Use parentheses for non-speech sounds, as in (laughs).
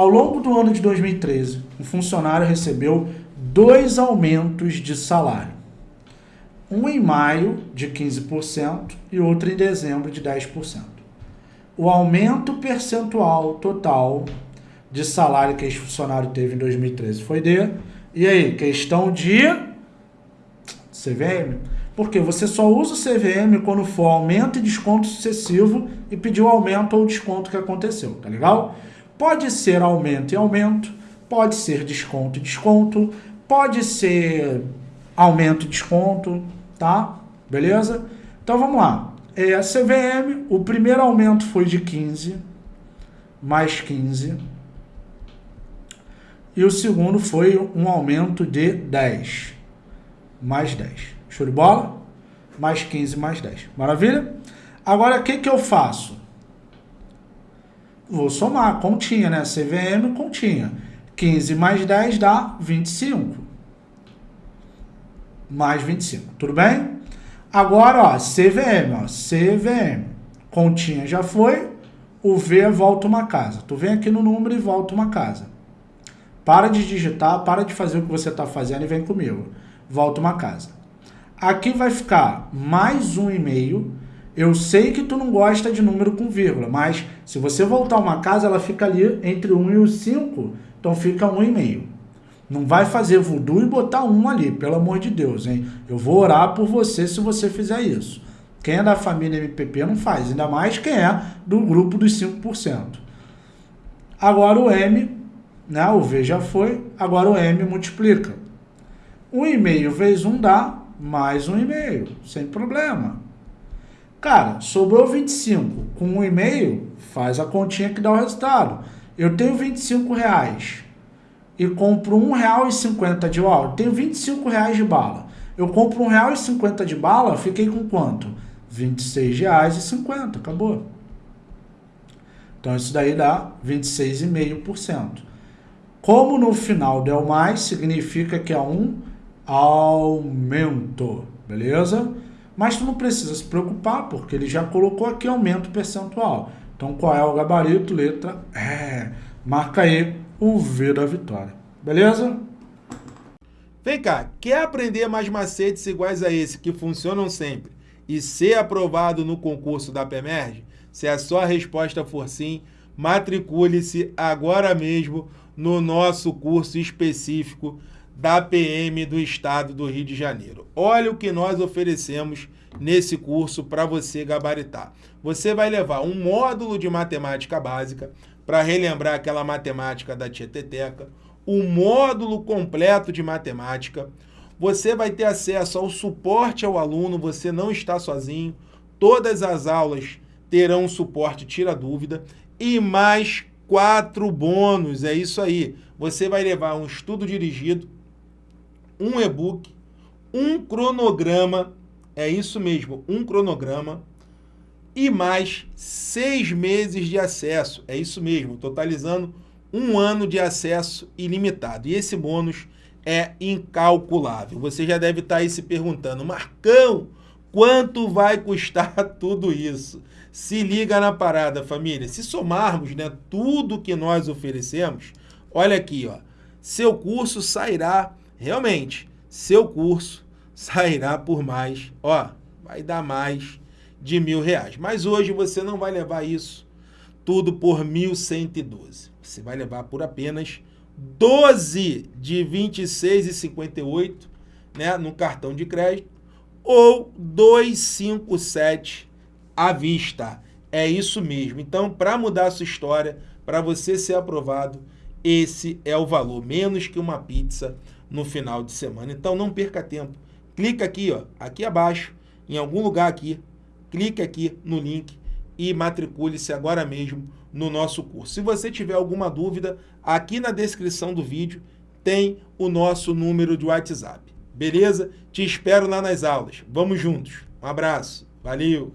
Ao longo do ano de 2013, um funcionário recebeu dois aumentos de salário. Um em maio, de 15%, e outro em dezembro, de 10%. O aumento percentual total de salário que esse funcionário teve em 2013 foi de... E aí, questão de CVM? Porque você só usa o CVM quando for aumento e desconto sucessivo e pedir o aumento ou desconto que aconteceu, tá legal? Pode ser aumento e aumento, pode ser desconto e desconto, pode ser aumento e desconto, tá? Beleza? Então vamos lá. É, a CVM, o primeiro aumento foi de 15, mais 15. E o segundo foi um aumento de 10, mais 10. Show de bola? Mais 15, mais 10. Maravilha? Agora, o que, que eu faço? Vou somar, continha, né? CVM, continha. 15 mais 10 dá 25. Mais 25, tudo bem? Agora, ó, CVM, ó, CVM. Continha já foi, o V volta uma casa. Tu vem aqui no número e volta uma casa. Para de digitar, para de fazer o que você está fazendo e vem comigo. Volta uma casa. Aqui vai ficar mais um e-mail. Eu sei que tu não gosta de número com vírgula, mas se você voltar uma casa, ela fica ali entre 1 e o 5, então fica 1,5. Não vai fazer voodoo e botar 1 ali, pelo amor de Deus, hein? Eu vou orar por você se você fizer isso. Quem é da família MPP não faz, ainda mais quem é do grupo dos 5%. Agora o M, né? o V já foi, agora o M multiplica. 1,5 vezes 1 dá mais um e-mail, sem problema. Cara, sobrou 25, com um e-mail, faz a continha que dá o resultado. Eu tenho 25 reais e compro um real e cinquenta de bala, tenho 25 reais de bala. Eu compro um real e cinquenta de bala, fiquei com quanto? 26 reais e 50, acabou. Então isso daí dá 26,5%. Como no final deu mais, significa que é um aumento, beleza? Mas tu não precisa se preocupar, porque ele já colocou aqui aumento percentual. Então, qual é o gabarito? Letra E. Marca aí o V da vitória. Beleza? Vem cá, quer aprender mais macetes iguais a esse, que funcionam sempre, e ser aprovado no concurso da PEMERG? Se a sua resposta for sim, matricule-se agora mesmo no nosso curso específico da PM do Estado do Rio de Janeiro. Olha o que nós oferecemos nesse curso para você gabaritar. Você vai levar um módulo de matemática básica para relembrar aquela matemática da Tieteteca, um módulo completo de matemática, você vai ter acesso ao suporte ao aluno, você não está sozinho, todas as aulas terão suporte tira dúvida e mais quatro bônus, é isso aí. Você vai levar um estudo dirigido, um e-book, um cronograma, é isso mesmo, um cronograma, e mais seis meses de acesso, é isso mesmo, totalizando um ano de acesso ilimitado. E esse bônus é incalculável. Você já deve estar aí se perguntando, Marcão, quanto vai custar (laughs) tudo isso? Se liga na parada, família. Se somarmos né, tudo que nós oferecemos, olha aqui, ó, seu curso sairá realmente, seu curso sairá por mais, ó, vai dar mais de mil reais. Mas hoje você não vai levar isso tudo por 1.112. Você vai levar por apenas 12 de 26,58 né, no cartão de crédito ou 257 à vista. É isso mesmo. Então, para mudar a sua história, para você ser aprovado, esse é o valor, menos que uma pizza no final de semana. Então não perca tempo. Clica aqui, ó, aqui abaixo, em algum lugar aqui, clique aqui no link e matricule-se agora mesmo no nosso curso. Se você tiver alguma dúvida, aqui na descrição do vídeo tem o nosso número de WhatsApp. Beleza? Te espero lá nas aulas. Vamos juntos. Um abraço. Valeu!